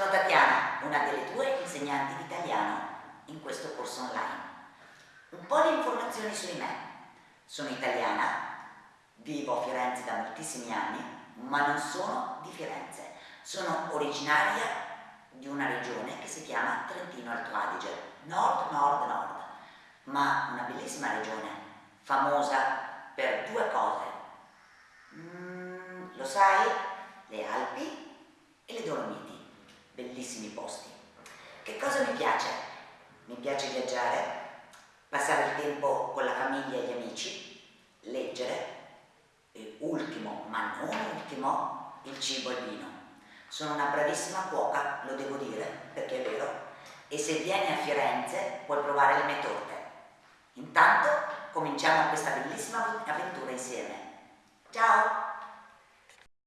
Sono Tatiana, una delle tue insegnanti di italiano in questo corso online. Un po' di informazioni su di me. Sono italiana, vivo a Firenze da moltissimi anni, ma non sono di Firenze. Sono originaria di una regione che si chiama Trentino Alto Adige, nord, nord, nord, ma una bellissima regione, famosa per due cose. Mm, lo sai? Le Alpi e le Dolomiti bellissimi posti. Che cosa mi piace? Mi piace viaggiare, passare il tempo con la famiglia e gli amici, leggere e ultimo, ma non ultimo, il cibo e il vino. Sono una bravissima cuoca, lo devo dire, perché è vero, e se vieni a Firenze puoi provare le mie torte. Intanto cominciamo questa bellissima avventura insieme. Ciao!